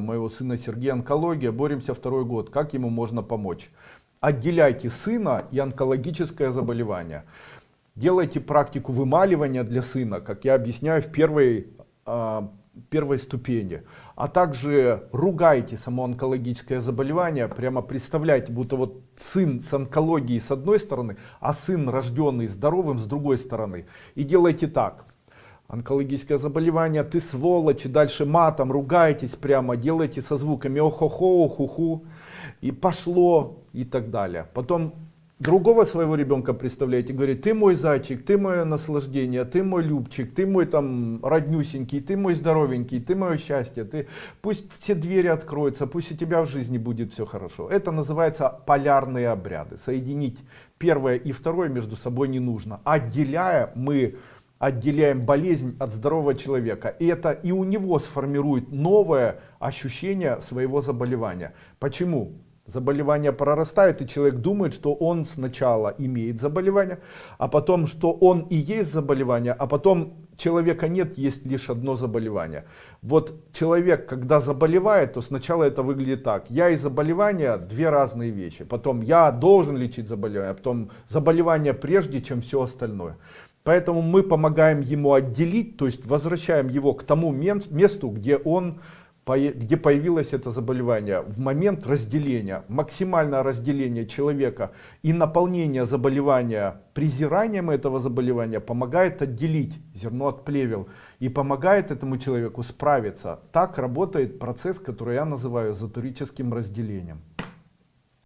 ребенком моего сына Сергея онкология, боремся второй год, как ему можно помочь? Отделяйте сына и онкологическое заболевание. Делайте практику вымаливания для сына, как я объясняю в первой, э, первой ступени. А также ругайте само онкологическое заболевание, прямо представляйте, будто вот сын с онкологией с одной стороны, а сын рожденный здоровым с другой стороны. И делайте так онкологическое заболевание, ты сволочь, и дальше матом, ругаетесь прямо, делаете со звуками охо-хо, ху-ху, и пошло, и так далее. Потом другого своего ребенка представляете, говорит, ты мой зайчик, ты мое наслаждение, ты мой любчик, ты мой там роднюсенький, ты мой здоровенький, ты мое счастье, ты пусть все двери откроются, пусть у тебя в жизни будет все хорошо. Это называется полярные обряды. Соединить первое и второе между собой не нужно. Отделяя мы отделяем болезнь от здорового человека. И это и у него сформирует новое ощущение своего заболевания. Почему? Заболевание прорастает, и человек думает, что он сначала имеет заболевание, а потом, что он и есть заболевание, а потом человека нет, есть лишь одно заболевание. Вот человек, когда заболевает, то сначала это выглядит так. Я и заболевание две разные вещи. Потом я должен лечить заболевание, а потом заболевание прежде, чем все остальное. Поэтому мы помогаем ему отделить, то есть возвращаем его к тому месту, где он где появилось это заболевание. В момент разделения максимальное разделение человека и наполнение заболевания презиранием этого заболевания помогает отделить зерно от плевел и помогает этому человеку справиться. Так работает процесс который я называю эзотерическим разделением